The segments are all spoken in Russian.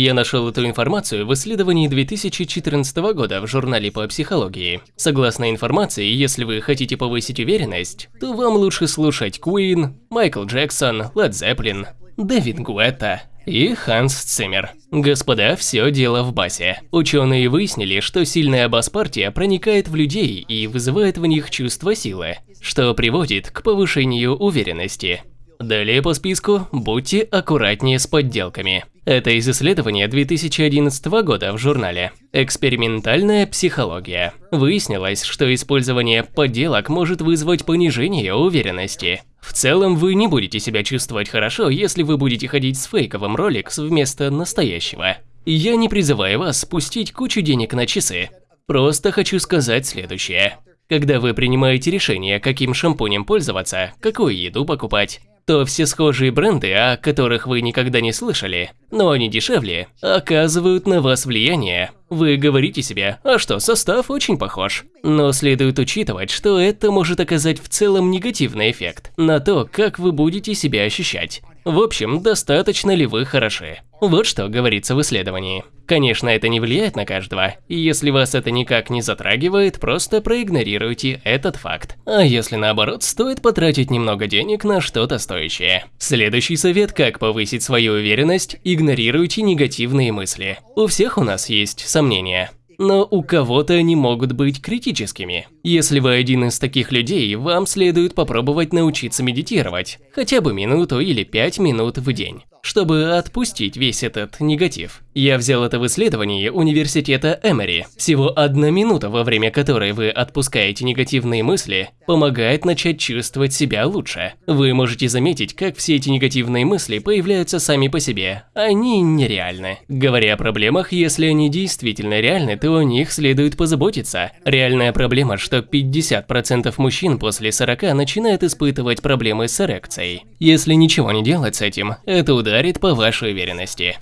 Я нашел эту информацию в исследовании 2014 года в журнале по психологии. Согласно информации, если вы хотите повысить уверенность, то вам лучше слушать Queen, Майкл Джексон, Led Zeppelin, Дэвид Гуэтта и Ханс Циммер. Господа, все дело в басе. Ученые выяснили, что сильная бас-партия проникает в людей и вызывает в них чувство силы, что приводит к повышению уверенности. Далее по списку будьте аккуратнее с подделками. Это из исследования 2011 года в журнале «Экспериментальная психология». Выяснилось, что использование подделок может вызвать понижение уверенности. В целом, вы не будете себя чувствовать хорошо, если вы будете ходить с фейковым Rolex вместо настоящего. Я не призываю вас спустить кучу денег на часы. Просто хочу сказать следующее. Когда вы принимаете решение, каким шампунем пользоваться, какую еду покупать, то все схожие бренды, о которых вы никогда не слышали, но они дешевле, оказывают на вас влияние. Вы говорите себе, а что, состав очень похож. Но следует учитывать, что это может оказать в целом негативный эффект на то, как вы будете себя ощущать. В общем, достаточно ли вы хороши? Вот что говорится в исследовании. Конечно, это не влияет на каждого, и если вас это никак не затрагивает, просто проигнорируйте этот факт. А если наоборот, стоит потратить немного денег на что-то стоящее. Следующий совет, как повысить свою уверенность – игнорируйте негативные мысли. У всех у нас есть сомнения но у кого-то они могут быть критическими. Если вы один из таких людей, вам следует попробовать научиться медитировать, хотя бы минуту или пять минут в день чтобы отпустить весь этот негатив. Я взял это в исследовании университета Эмери. Всего одна минута, во время которой вы отпускаете негативные мысли, помогает начать чувствовать себя лучше. Вы можете заметить, как все эти негативные мысли появляются сами по себе. Они нереальны. Говоря о проблемах, если они действительно реальны, то о них следует позаботиться. Реальная проблема, что 50% мужчин после 40 начинают испытывать проблемы с эрекцией. Если ничего не делать с этим, это удар ударит по вашей уверенности.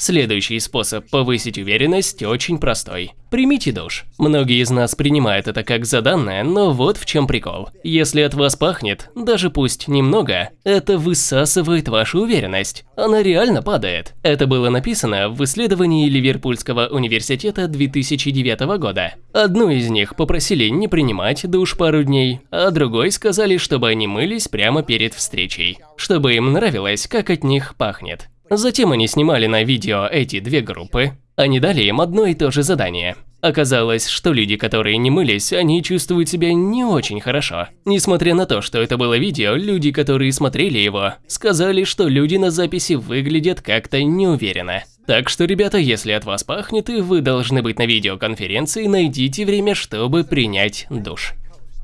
Следующий способ повысить уверенность очень простой. Примите душ. Многие из нас принимают это как заданное, но вот в чем прикол. Если от вас пахнет, даже пусть немного, это высасывает вашу уверенность. Она реально падает. Это было написано в исследовании Ливерпульского университета 2009 года. Одну из них попросили не принимать душ пару дней, а другой сказали, чтобы они мылись прямо перед встречей, чтобы им нравилось, как от них пахнет. Затем они снимали на видео эти две группы. Они дали им одно и то же задание. Оказалось, что люди, которые не мылись, они чувствуют себя не очень хорошо. Несмотря на то, что это было видео, люди, которые смотрели его, сказали, что люди на записи выглядят как-то неуверенно. Так что, ребята, если от вас пахнет и вы должны быть на видеоконференции, найдите время, чтобы принять душ.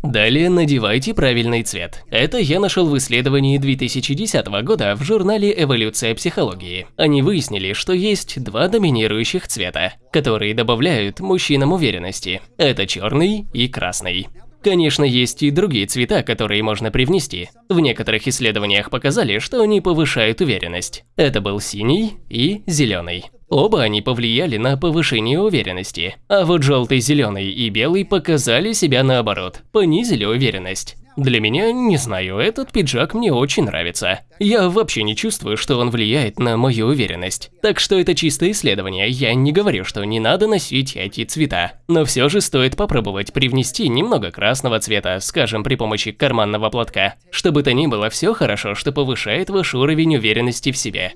Далее надевайте правильный цвет. Это я нашел в исследовании 2010 года в журнале «Эволюция психологии». Они выяснили, что есть два доминирующих цвета, которые добавляют мужчинам уверенности. Это черный и красный. Конечно, есть и другие цвета, которые можно привнести. В некоторых исследованиях показали, что они повышают уверенность. Это был синий и зеленый. Оба они повлияли на повышение уверенности. А вот желтый, зеленый и белый показали себя наоборот, понизили уверенность. Для меня, не знаю, этот пиджак мне очень нравится. Я вообще не чувствую, что он влияет на мою уверенность. Так что это чистое исследование, я не говорю, что не надо носить эти цвета. Но все же стоит попробовать привнести немного красного цвета, скажем, при помощи карманного платка. Чтобы то ни было, все хорошо, что повышает ваш уровень уверенности в себе.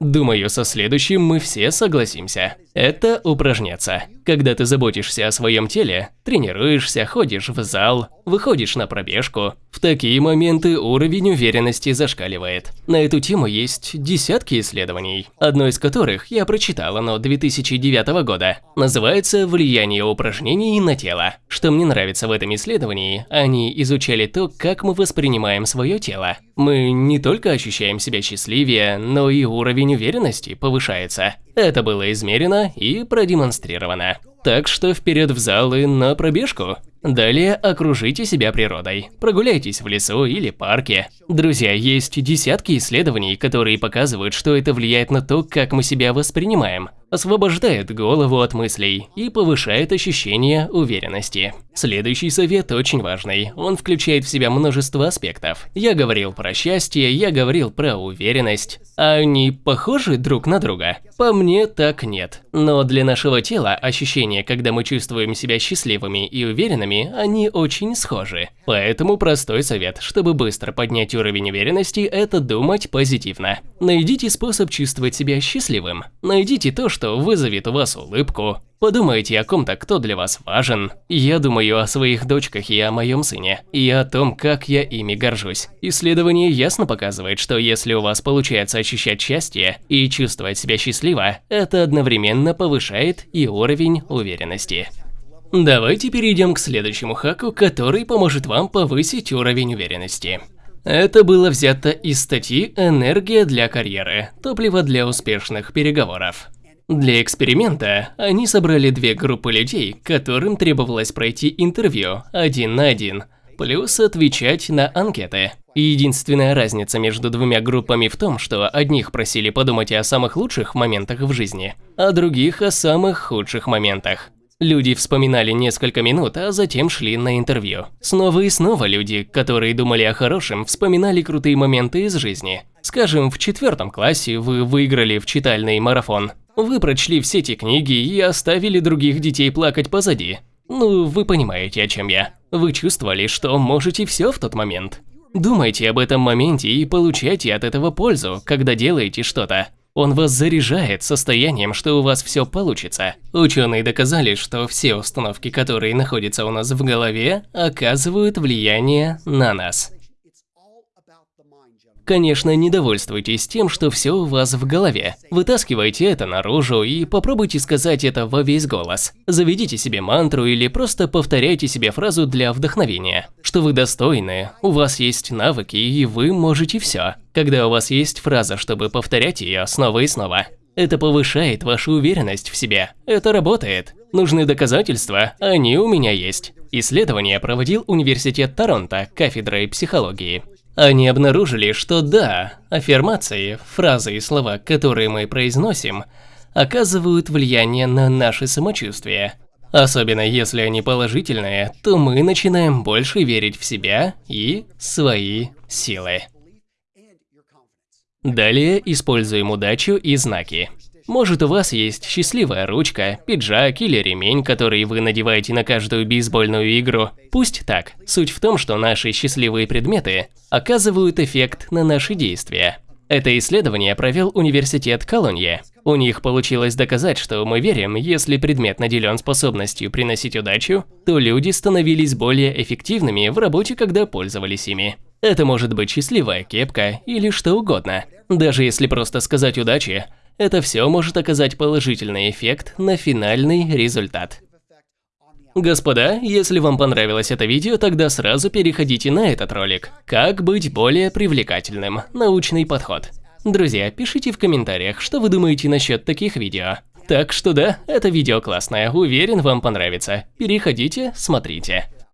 Думаю, со следующим мы все согласимся. Это упражняться. Когда ты заботишься о своем теле, тренируешься, ходишь в зал, выходишь на пробежку, в такие моменты уровень уверенности зашкаливает. На эту тему есть десятки исследований, одно из которых я прочитал, оно 2009 года. Называется «Влияние упражнений на тело». Что мне нравится в этом исследовании, они изучали то, как мы воспринимаем свое тело. Мы не только ощущаем себя счастливее, но и уровень уверенности повышается. Это было измерено и продемонстрировано. Так что вперед в зал и на пробежку. Далее окружите себя природой. Прогуляйтесь в лесу или парке. Друзья, есть десятки исследований, которые показывают, что это влияет на то, как мы себя воспринимаем, освобождает голову от мыслей и повышает ощущение уверенности. Следующий совет очень важный. Он включает в себя множество аспектов. Я говорил про счастье, я говорил про уверенность. А они похожи друг на друга? По мне так нет. Но для нашего тела ощущения, когда мы чувствуем себя счастливыми и уверенными, они очень схожи. Поэтому простой совет, чтобы быстро поднять уровень уверенности, это думать позитивно. Найдите способ чувствовать себя счастливым. Найдите то, что вызовет у вас улыбку, Подумайте о ком-то, кто для вас важен. Я думаю о своих дочках и о моем сыне, и о том, как я ими горжусь. Исследование ясно показывает, что если у вас получается ощущать счастье и чувствовать себя счастливо, это одновременно повышает и уровень уверенности. Давайте перейдем к следующему хаку, который поможет вам повысить уровень уверенности. Это было взято из статьи «Энергия для карьеры. Топливо для успешных переговоров». Для эксперимента они собрали две группы людей, которым требовалось пройти интервью один на один, плюс отвечать на анкеты. единственная разница между двумя группами в том, что одних просили подумать о самых лучших моментах в жизни, а других о самых худших моментах. Люди вспоминали несколько минут, а затем шли на интервью. Снова и снова люди, которые думали о хорошем, вспоминали крутые моменты из жизни. Скажем, в четвертом классе вы выиграли в читальный марафон, вы прочли все эти книги и оставили других детей плакать позади. Ну, вы понимаете, о чем я. Вы чувствовали, что можете все в тот момент. Думайте об этом моменте и получайте от этого пользу, когда делаете что-то. Он вас заряжает состоянием, что у вас все получится. Ученые доказали, что все установки, которые находятся у нас в голове, оказывают влияние на нас. Конечно, не довольствуйтесь тем, что все у вас в голове. Вытаскивайте это наружу и попробуйте сказать это во весь голос. Заведите себе мантру или просто повторяйте себе фразу для вдохновения. Что вы достойны, у вас есть навыки и вы можете все. Когда у вас есть фраза, чтобы повторять ее снова и снова. Это повышает вашу уверенность в себе. Это работает. Нужны доказательства, они у меня есть. Исследование проводил Университет Торонто кафедрой психологии. Они обнаружили, что да, аффирмации, фразы и слова, которые мы произносим, оказывают влияние на наше самочувствие. Особенно если они положительные, то мы начинаем больше верить в себя и свои силы. Далее используем удачу и знаки. Может у вас есть счастливая ручка, пиджак или ремень, который вы надеваете на каждую бейсбольную игру. Пусть так. Суть в том, что наши счастливые предметы оказывают эффект на наши действия. Это исследование провел университет Колонье. У них получилось доказать, что мы верим, если предмет наделен способностью приносить удачу, то люди становились более эффективными в работе, когда пользовались ими. Это может быть счастливая кепка или что угодно. Даже если просто сказать удачи, это все может оказать положительный эффект на финальный результат. Господа, если вам понравилось это видео, тогда сразу переходите на этот ролик. Как быть более привлекательным? Научный подход. Друзья, пишите в комментариях, что вы думаете насчет таких видео. Так что да, это видео классное, уверен вам понравится. Переходите, смотрите.